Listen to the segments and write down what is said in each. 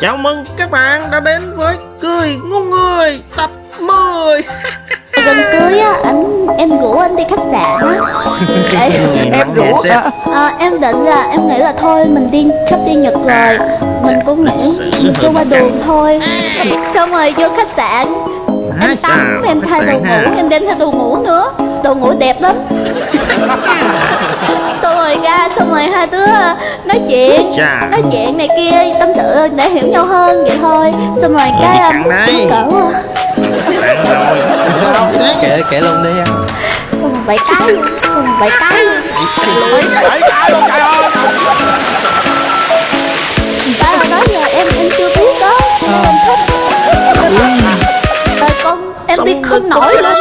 Chào mừng các bạn đã đến với Cười Ngu Người tập 10 gần cưới á anh em rủ anh đi khách sạn á. Em rủ à, em định là em nghĩ là thôi mình đi sắp đi nhật rồi. Mình cũng nghĩ mình cứ qua đường thôi. Xong rồi vô khách sạn. Em tắm em thay đồ ngủ em đem theo đồ ngủ nữa. Đồ ngủ đẹp lắm. Xong rồi hai đứa nói chuyện nói chuyện này kia tâm sự để hiểu nhau hơn vậy thôi. Xong rồi cái đây. cỡ rồi. Sao? Kể kể luôn đi anh xong rồi bảy cái xong rồi bảy cái. Luôn bảy cái luôn trời ơi là đó giờ em em chưa biết đó em thích rồi con em đi không nổi luôn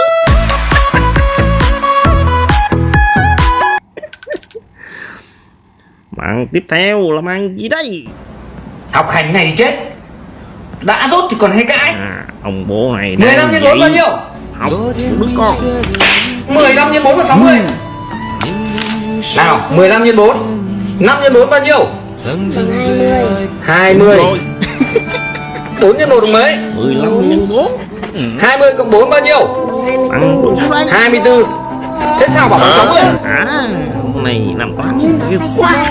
Bạn tiếp theo là mang gì đây? Học hành này thì chết. Đã rốt thì còn hay cãi. À, Ông bố này 15 nhân 4 bao nhiêu? Học đứa con. 15 nhân 4 là 60 Nào 15 nhân 4 5 nhân 4 bao nhiêu? 20 Rồi. 4 nhân 1 được mấy? 15 nhân 4 20 cộng 4 bao nhiêu? Nhiêu đây 24 Thế sao bảo bằng 60 À này làm toán quá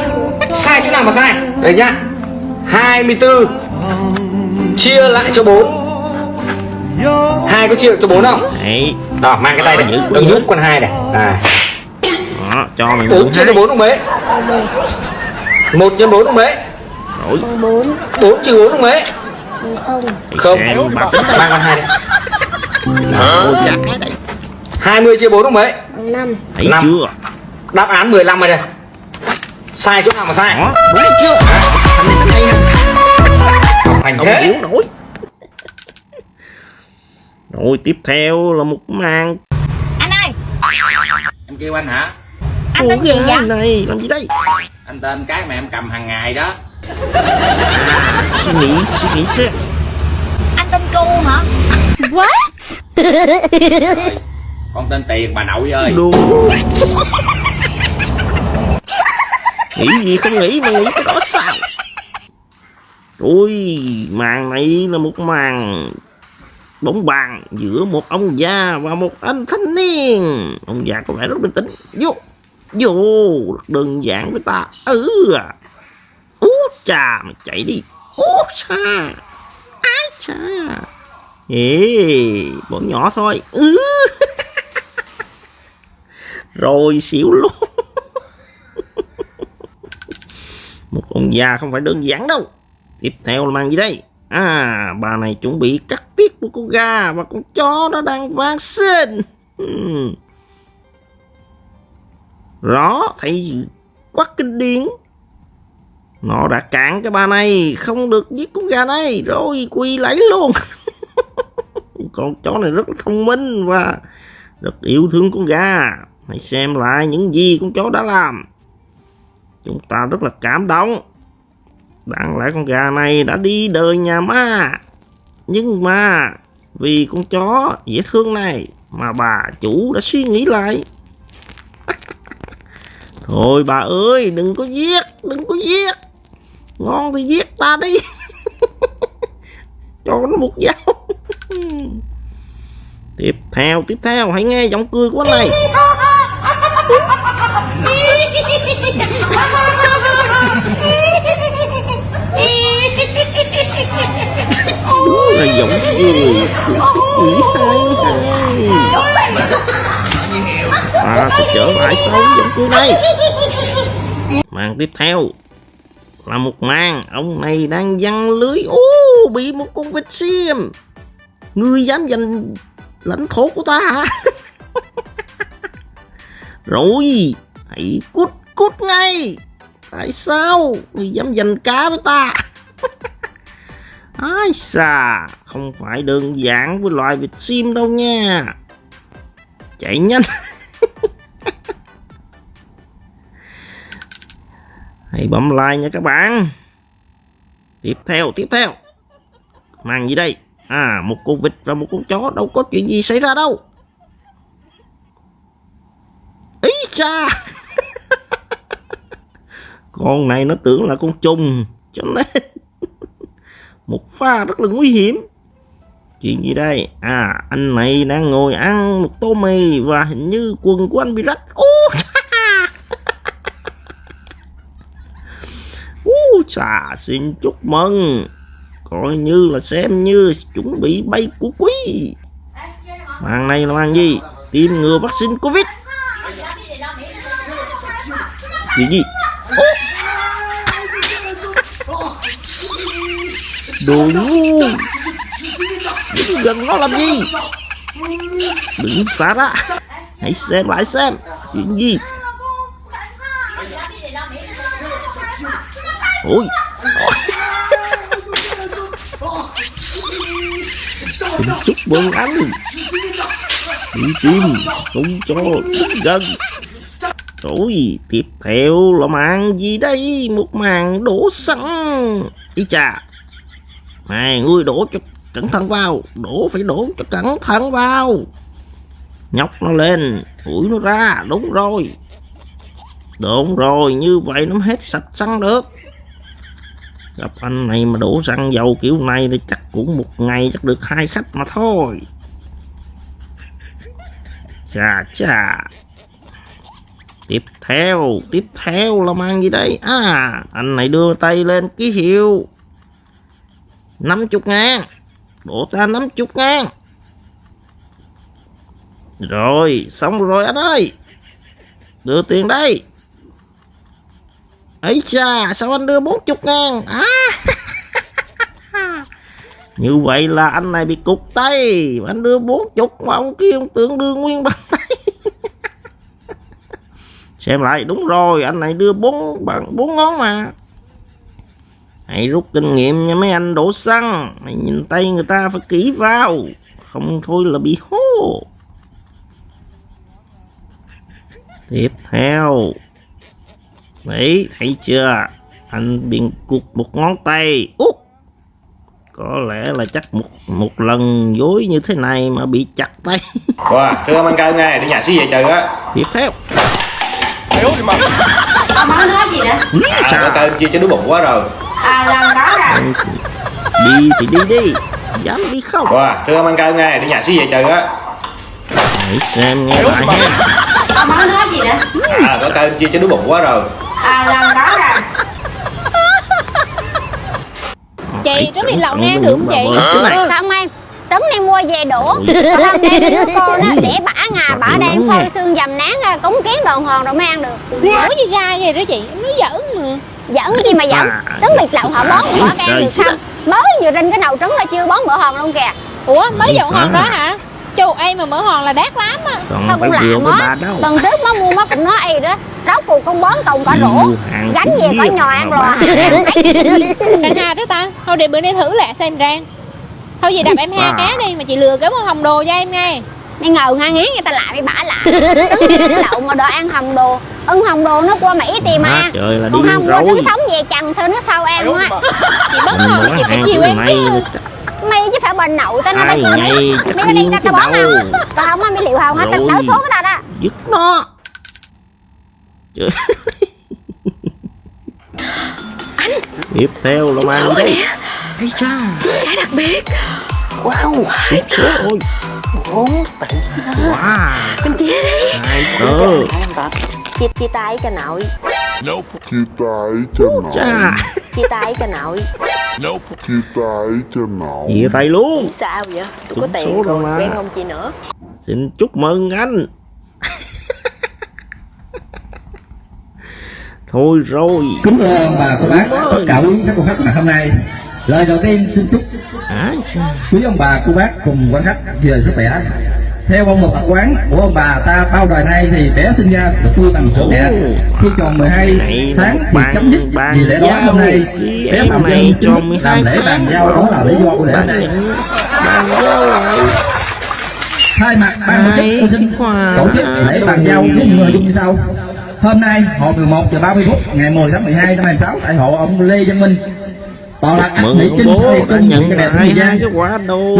Sai chỗ nào mà sai? Đây nhá. 24 Chia lại cho 4 hai có chia được cho 4 không? Đấy. Đó mang cái tay này Giữ. Đừng nhúc con hai này. À. Đó cho mày 4 chia cho 4 được mấy 1 nhân 4 được mấy 4 trừ 4 được mấy Không. bạc Mang con hai đây chả đây 20 chia 4 được mấy Thấy Năm. chưa Đáp án 15 rồi đây Sai chỗ nào mà sai? Đó đúng chưa. Thằng này thằng hay ha. Học hành Không thế. yếu nổi. Rồi tiếp theo là một màn. Anh ơi, Em kêu anh hả? anh tên gì vậy? Này làm gì đây? Anh tên cái mà em cầm hàng ngày đó. Suy nghĩ suy nghĩ xem. Anh tên Cu hả? Rồi, Con tên Tiền bà nội ơi. Đúng Nghĩ gì, không nghĩ mà nghĩ cái đó sao? Ui, màn này là một màn bóng bàn giữa một ông già và một anh thanh niên. Ông già có vẻ rất bình tĩnh. Vô vô, rất đơn giản với ta. Ừ à. Ú chà, mày chạy đi. Ú xa ái cha ê, bọn nhỏ thôi. Ừ. Rồi xỉu luôn. Một ông già không phải đơn giản đâu. Tiếp theo là mang gì đây? À bà này chuẩn bị cắt tiết của con gà và con chó nó đang vang sinh. Hmm. rõ thấy quắc kinh điển. Nó đã cản cái bà này, không được giết con gà này, rồi quỳ lấy luôn. Con chó này rất là thông minh và rất yêu thương con gà. Hãy xem lại những gì con chó đã làm chúng ta rất là cảm động. Đáng lẽ con gà này đã đi đời nhà ma. Nhưng mà, vì con chó dễ thương này mà bà chủ đã suy nghĩ lại. Thôi bà ơi, đừng có giết, đừng có giết. Ngon thì giết ta đi. Cho nó một dao. Tiếp theo tiếp theo, hãy nghe giọng cười của anh này. Ý hai hai ta à, sẽ trở lại sau giống cười này. Màn tiếp theo là một màn ông này đang văng lưới. Ô, bị một con vịt xiêm. Ngươi dám giành lãnh thổ của ta hả? Rồi, hãy cút cút ngay. Tại sao ngươi dám giành cá với ta? Ai xà, không phải đơn giản với loài vịt sim đâu nha. Chạy nhanh. Hãy bấm like nha các bạn. Tiếp theo tiếp theo. Mang gì đây? À một con vịt và một con chó, đâu có chuyện gì xảy ra đâu. Ý cha con này nó tưởng là con trùng cho nên một pha rất là nguy hiểm. Chuyện gì đây? À anh này đang ngồi ăn một tô mì và hình như quần của anh bị rách. Ô Ú, xà xin chúc mừng. Coi như là xem như là chuẩn bị bay của quý. Màn này là màn gì? Tiêm ngừa vaccine covid. Chuyện gì? Đồ ngu Đứng gần nó làm gì? Đừng xa ra hãy xem lại xem. Chuyện gì? Ôi. Xin chúc mừng anh. Đi tim Không cho đến gần. Ôi Tiếp theo là màn gì đây? Một màn đổ xăng. Ý chà này, ngươi đổ cho cẩn thận vào. Đổ, phải đổ cho cẩn thận vào. Nhóc nó lên Ủi nó ra. Đúng rồi. Đúng rồi, Như vậy nó hết sạch xăng được. Gặp anh này mà đổ xăng dầu kiểu này thì chắc cũng một ngày chắc được hai khách mà thôi. Chà chà. Tiếp theo tiếp theo là mang gì đây? À anh này đưa tay lên ký hiệu. 50 ngàn. Đổ ta 50 ngàn. Rồi, xong rồi anh ơi. Đưa tiền đây. Ấy cha sao anh đưa 40 ngàn? À. Như vậy là anh này bị cục tay. Anh đưa 40 mà ông kia ông tưởng đưa nguyên bằng tay. Xem lại, đúng rồi, anh này đưa bốn bằng, bốn ngón mà hãy rút kinh nghiệm nha mấy anh đổ xăng mày nhìn tay người ta phải kỹ vào không thôi là bị hố tiếp theo Đấy, thấy chưa? Anh bị cụt một ngón tay. Út! Có lẽ là chắc một một lần dối như thế này mà bị chặt tay. Wow, thưa anh cao nghe, đi nhà xí về trời á Tiếp theo. Ông nói nói gì đó À, cao chia cho đứa bụng quá rồi À lần đó rồi Đi thì đi đi. Dám đi không? Wow, thưa ông anh cao nghe, đi nhà xí về trời á. Hãy xem nghe lại ha. Ông nói nói gì đó À, nó cao chia cho đứa bụng quá rồi. À lần đó rồi Chị, trứng vịt lộn nè, ăn được không chị? Không em. Trứng này mua về đũa. Đem đi đứa con đó để bả ngà bả đang phơi xương dầm nán cúng kiến đòn hòn rồi mới ăn được. Ủa gì gai vậy đó chị? Em nói giỡn mà giỡn cái gì mà giỡn? Trứng vịt lộn họ bón bỏ cái ăn trời được không? Mới vừa rinh cái nồi trứng là chưa bón bữa hòn luôn kìa. Ủa mới dọn hòn đó hả? Chú em mà mở hòn là đắt lắm á. Phải cũng bà đâu. tuần trước má mua má cũng nói y đó. Rau củ con bón tùng cả rổ. Gánh về có nhò ăn rồi Đàn hà đó ta. Thôi để bữa nay thử lại xem rang Thôi vậy đập em hai cá đi Mà chị lừa cái một hồng đồ cho em nghe Mày ngầu ngang ngán người ta lại bị bả lại. Trứng vịt lộn mà đòi ăn hồng đồ Ưng hồng đồ nó qua Mỹ tìm Má ăn trời là đi không rồi. trứng sống về chằn sao nó sau em á. Chị mở thì chị phải chiều em chứ mày chứ phải bà nậu tao nói tao chưa mày có đi tao bón đâu. còn không á mày liệu hồng hết tao đảo số cái tao đó. Dứt nó. Trời. tiếp theo là mang đây. Ây cha. Trái đặc biệt. Wow. Trúng số ôi Bốn tỷ wow. Em chia đi. Hai tờ Chia, chia tay cho nội. Chia tay cho nội. cha Chia tay cho nội. Chia tay cho nội. Chia tay luôn. Sao vậy? Tôi có tiền rồi mà. quen không chị nữa? Xin chúc mừng anh. Thôi rồi. Kính thưa ông bà cô bác, tất cả quý các cô khách mà hôm nay. Lời đầu tiên xin chúc à, quý ông bà cô bác cùng quan khách về sức khỏe theo phong tục tập quán của ông bà ta bao đời nay thì bé sinh ra được nuôi bằng sữa mẹ. Khi tròn 12 Này tháng thì chấm dứt. vì lẽ đó hôm nay bé phạm này nhân chính 12 làm lễ bàn giao đó là lý do của lễ lại thay mặt ban tổ chức tôi xin tổ chức lễ bàn giao với những nội dung như sau. Hôm nay hồi 11 giờ 30 phút ngày 10 tháng 12 năm 2006 tại hộ ông Lê Văn Minh mừng Mỹ ông bố đã nhận lại hai cái quả tổ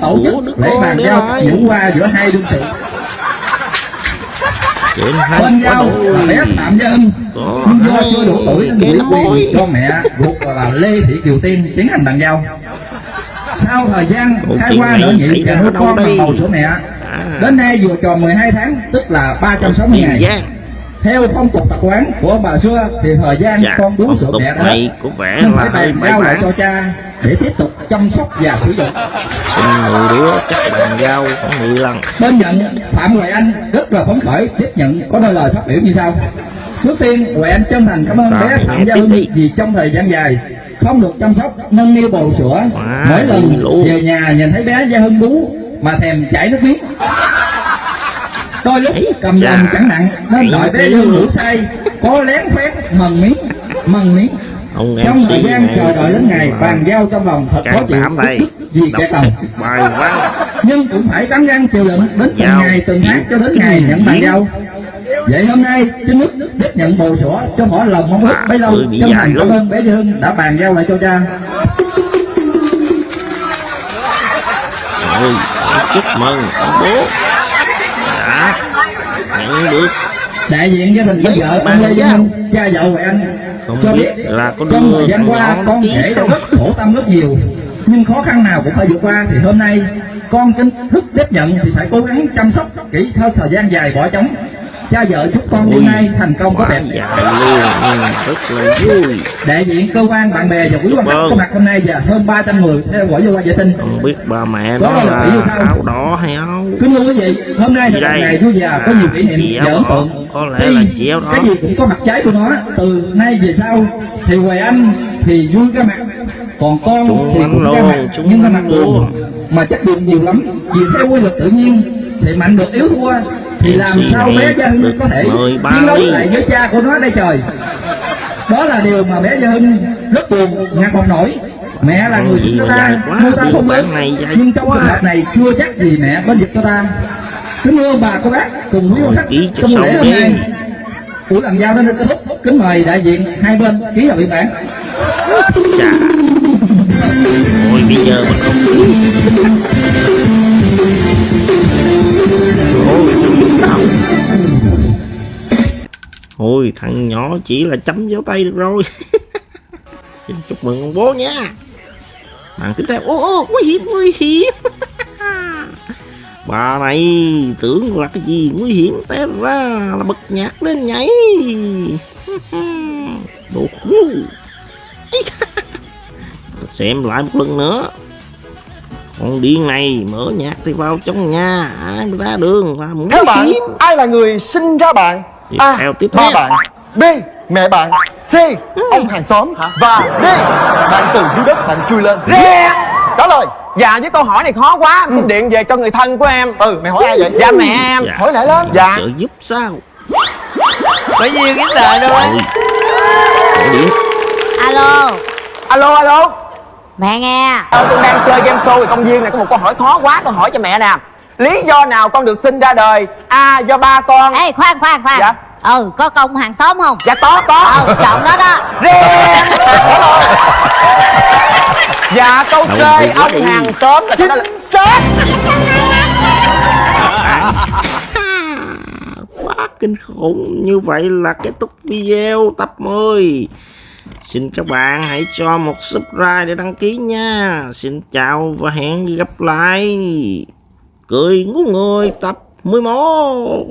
của lễ con bàn để giao lại nhũ qua giữa hai đương sự. Chuyện là bé đôi Có Nhưng do hay chưa đủ tuổi nên Cái mối quyền cho mẹ ruột là Lê Thị Kiều Tiên tiến hành bàn giao. Sau thời gian khai chuyện qua xảy nhị đâu con bằng đây? bầu sữa mẹ À. đến nay vừa tròn 12 tháng tức là 360 Tiền ngày theo phong tục tập quán của bà xưa thì thời gian Chà, con bú sữa mẹ này có vẻ nên là hơi giao lại bạ cho cha để tiếp tục chăm sóc và sử dụng. Xin 10 đứa chắc bàn giao khoảng 10 lần bên nhận phạm huệ anh rất là phấn khởi tiếp nhận có đôi lời phát biểu như sau. Trước tiên huệ anh chân thành cảm ơn Rồi, bé phạm gia tiếp hưng vì trong thời gian dài không được chăm sóc nâng niu bầu sữa. Quá mỗi lần luôn. về nhà nhìn thấy bé gia hưng bú mà thèm chảy nước miếng đôi lúc cầm chà, lòng chẳng nặng nên đợi nước bé luôn. ngủ say có lén phép mần miếng mần miếng. Ông trong MC thời gian này chờ đợi đến ngày bàn giao trong lòng thật khó chịu. vì kẻ cầm bài văn nhưng cũng phải cắn răng chịu đựng đến từng ngày từng tháng cho đến ngày nhận bàn giao. Vậy hôm nay chính thức tiếp nhận bầu sữa cho mỗi lòng mong ước bấy lâu dài thành cảm ơn bé Dương đã bàn giao lại cho cha. Chúc mừng ông bố nhận được. Đại diện gia đình vợ ông Lê. Văn cha vợ Huệ Anh Không cho biết là có trong thời gian qua con không? rất khổ tâm rất nhiều. Nhưng khó khăn nào cũng phải vượt qua. Thì hôm nay con chính thức tiếp nhận thì phải cố gắng chăm sóc kỹ theo thời gian dài bỏ trống cha vợ chúc con đêm nay thành công có đẹp. Luôn. Ừ, rất là vui. Đại diện cơ quan bạn bè và quý quan khách Vâng. có mặt hôm nay và hơn 300 người theo dõi vô qua vệ tinh. Không biết ba mẹ Đó nó là áo đỏ hay áo kính thưa quý vị hôm nay là ngày vui và có nhiều kỷ niệm và áo ấn tượng. Có lẽ là chị áo đỏ. cái gì cũng có mặt trái của nó từ nay về sau thì Hoài Anh thì vui cái mặt còn con Chúng thì cũng cái mặt nhưng cái mặt luôn. mà chất buồn nhiều lắm vì theo quy luật tự nhiên thì mạnh được yếu thua thì làm sao bé Gia Hưng có thể chiến đấu lại với cha của nó đây trời? Đó là điều mà bé Gia Hưng rất buồn ngạc không nổi. Mẹ là người sinh mà ta nuôi ta không lớn nhưng trong trường hợp này chưa chắc gì mẹ bên dịch cho ta. Kính thưa bà cô bác cùng quý khách cho trong buổi lễ hôm nay. Buổi bàn giao đến kết thúc. Kính mời đại diện hai bên ký vào biên bản. Chà. Ôi bây giờ mà không Ôi, thằng nhỏ chỉ là chấm dấu tay được rồi. Xin chúc mừng ông bố nha. Màn tiếp theo. Ô ô nguy hiểm nguy hiểm Bà này tưởng là cái gì nguy hiểm té ra là bật nhạc lên nhảy. Đồ ngu Xem lại một lần nữa. Con điên này mở nhạc thì vào trong nhà. Ai ra đường là nguy Theo bạn, hiểm ai là người sinh ra bạn? A. theo, tiếp Ba bạn. B. Mẹ bạn. C. Ông hàng xóm. Và D. Bạn từ dưới đất bạn chui lên. Trả lời. Dạ với câu hỏi này khó quá. Em xin điện về cho người thân của em. Ừ, mày hỏi ai vậy? Dạ mẹ em. Dạ. Hỏi lại lên. Dạ. Trợ giúp sao? Bởi vì cái đời Gọi điện alo. Alo alo mẹ nghe. Tôi đang chơi game show thì công viên này có một câu hỏi khó quá Tôi hỏi cho mẹ nè. Lý do nào con được sinh ra đời? A. Do ba con. Ê khoan khoan khoan. Dạ. ừ có công hàng xóm không? Dạ có có. Ừ chọn đó đó. Dạ câu C. Ông đi. hàng xóm là sao đó là Xác. Quá kinh khủng. Như vậy là kết thúc video tập 10 xin các bạn hãy cho một subscribe để đăng ký nha. Xin chào và hẹn gặp lại. Cười ngu người tập 11